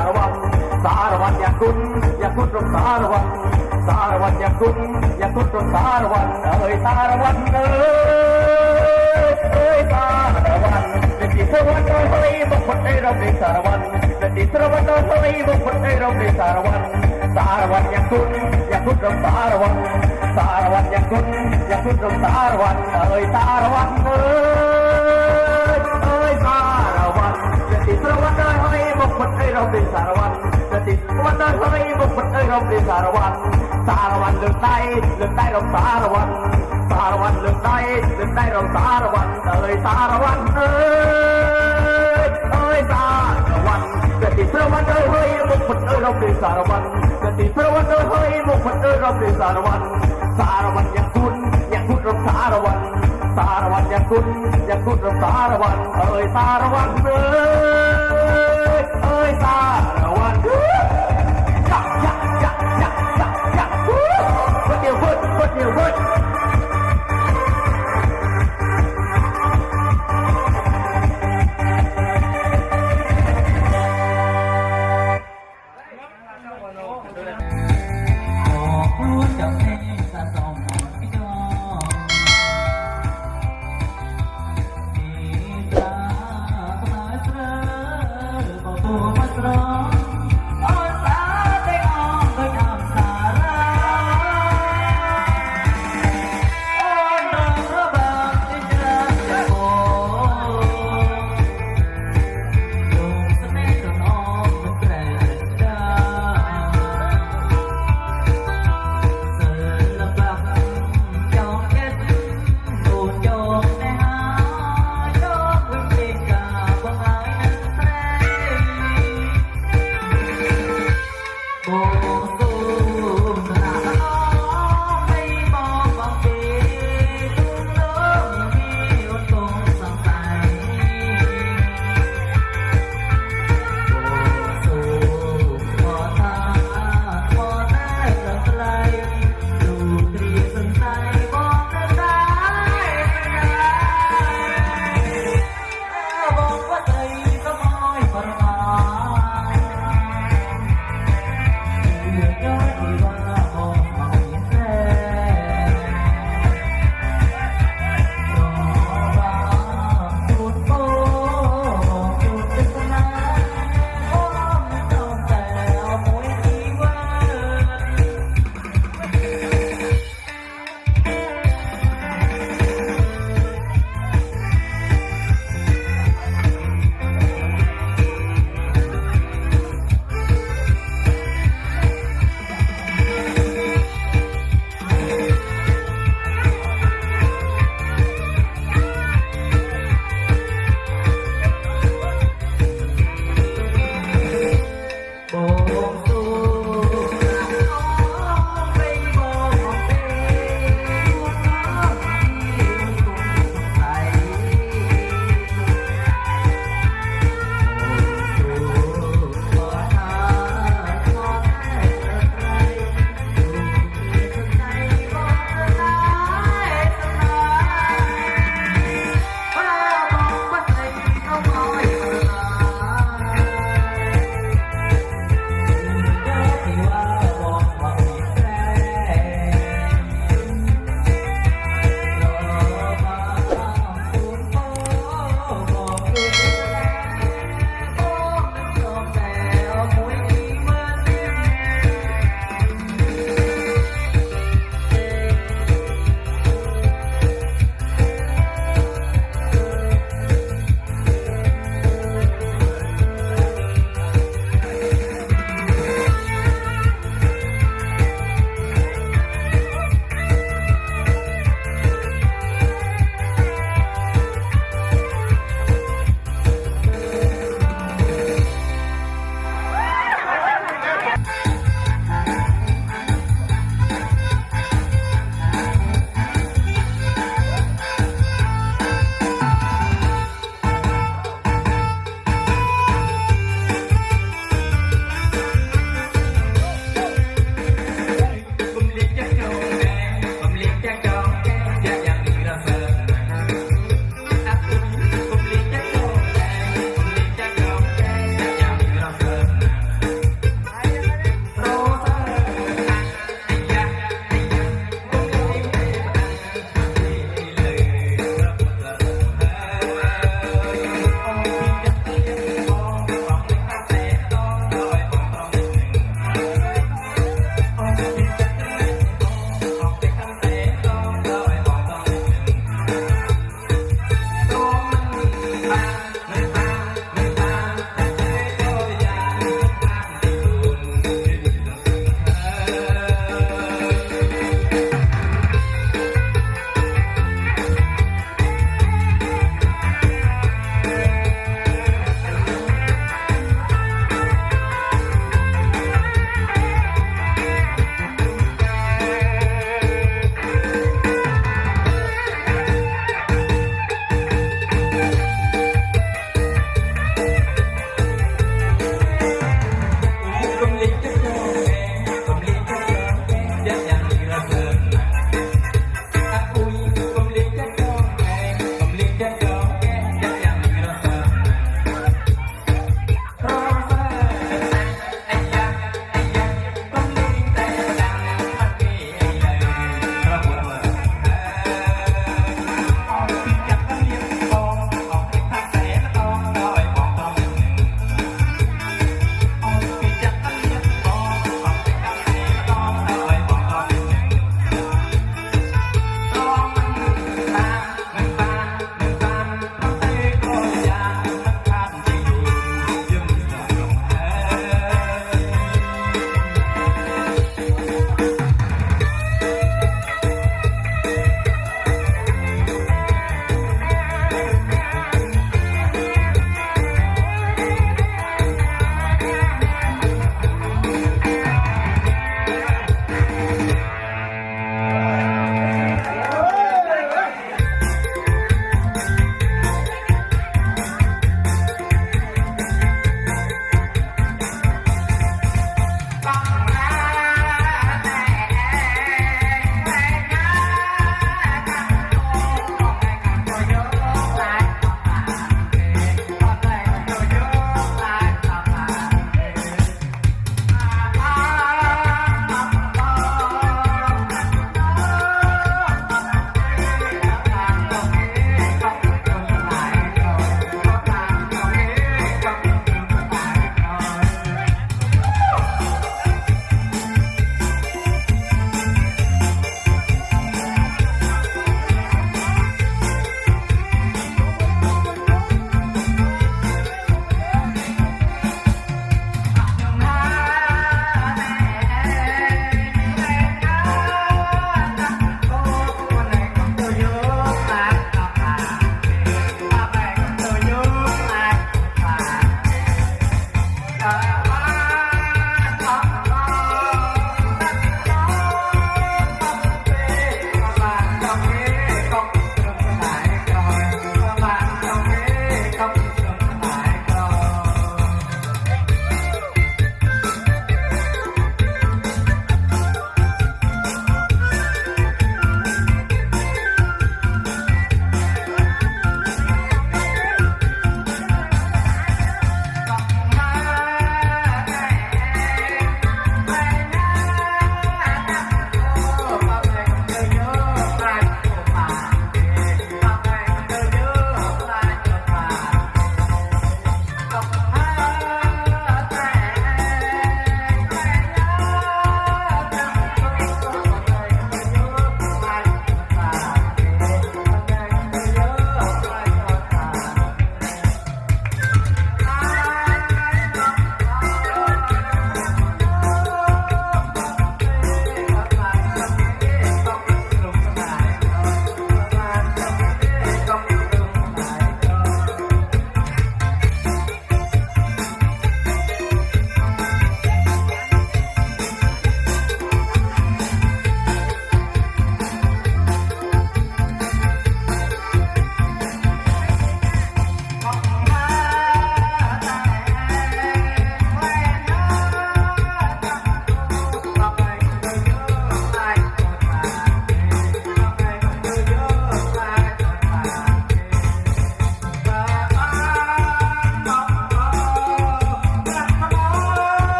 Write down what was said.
รบในสารวัตรสารวัตรอย่ากุนอย่ากุนรบสารวัตรสารวัตรอย่ากุนอย่ากุนรบสารวัตรเอ้ยสารวัตรเอ้ยเอ้ยสารวัตรเป็นที่สารวัตรเฮ้ยบุคคลในรบในสารวัตรเป็นที่สารวัตรเฮ้ยบุคคลในรบในสารวัตรสารวัตรอย่ากุนอย่ากุนรบสารวัตรสารวัตรอย่ากุนอย่ากุนรบสารวัตรเอ้ยสารวัตรเอ้ย เปสารวันจะติดวันเดินเขาไบุกบันเอ้ยเราเป็นสารวันสารวันเลือกได้เลือกได้เราสารวันสารวันเลือกได้เลือกได้เราสารวันเอ้ยสารวันเอ้ยเอ้ยสารวันจะติดพระวันเอ้ยเฮ้ยบุกบันเอ้ยเราเป็นสารวันจะติดพระวันเอ้ยเฮ้ยบุกบันเอ้ยเราเป็นสารวันสารวันอย่างคุณอย่างคุณเราสารวันสารวันอย่างคุณอย่างคุณเราสารวันเอ้ยสารวันเอ้ย Put your foot, put your foot.